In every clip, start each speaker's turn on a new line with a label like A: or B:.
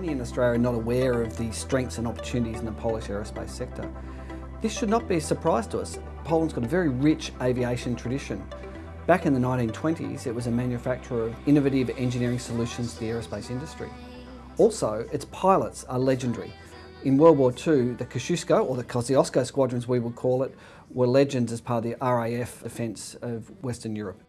A: Many in Australia are not aware of the strengths and opportunities in the Polish aerospace sector. This should not be a surprise to us. Poland's got a very rich aviation tradition. Back in the 1920s, it was a manufacturer of innovative engineering solutions to the aerospace industry. Also, its pilots are legendary. In World War II, the Kosciuszko, or the Kosciuszko squadrons we would call it, were legends as part of the RAF defence of Western Europe.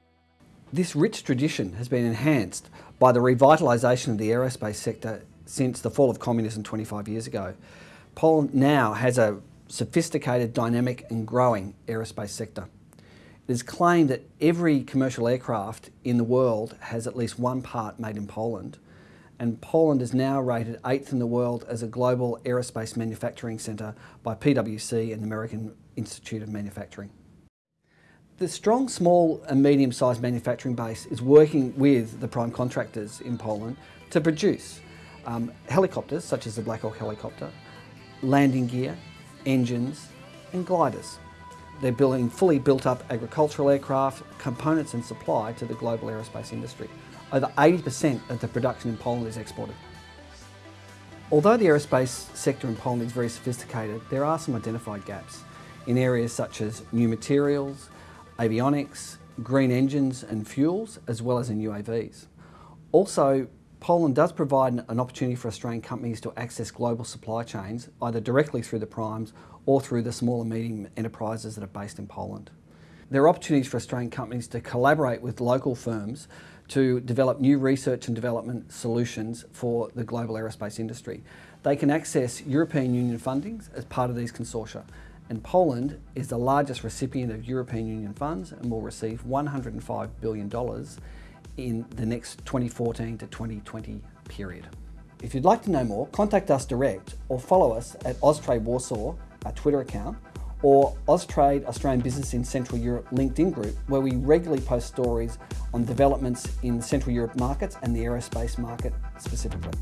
A: This rich tradition has been enhanced by the revitalisation of the aerospace sector since the fall of communism 25 years ago. Poland now has a sophisticated, dynamic and growing aerospace sector. It is claimed that every commercial aircraft in the world has at least one part made in Poland and Poland is now rated eighth in the world as a global aerospace manufacturing centre by PwC and the American Institute of Manufacturing. The strong small and medium sized manufacturing base is working with the prime contractors in Poland to produce um, helicopters such as the Black Hawk helicopter, landing gear, engines and gliders. They're building fully built up agricultural aircraft, components and supply to the global aerospace industry. Over 80% of the production in Poland is exported. Although the aerospace sector in Poland is very sophisticated, there are some identified gaps in areas such as new materials, avionics, green engines and fuels, as well as in UAVs. Also, Poland does provide an opportunity for Australian companies to access global supply chains, either directly through the primes or through the small and medium enterprises that are based in Poland. There are opportunities for Australian companies to collaborate with local firms to develop new research and development solutions for the global aerospace industry. They can access European Union fundings as part of these consortia and Poland is the largest recipient of European Union funds and will receive $105 billion in the next 2014 to 2020 period. If you'd like to know more, contact us direct or follow us at Austrade Warsaw, our Twitter account, or Austrade Australian Business in Central Europe LinkedIn group, where we regularly post stories on developments in Central Europe markets and the aerospace market specifically.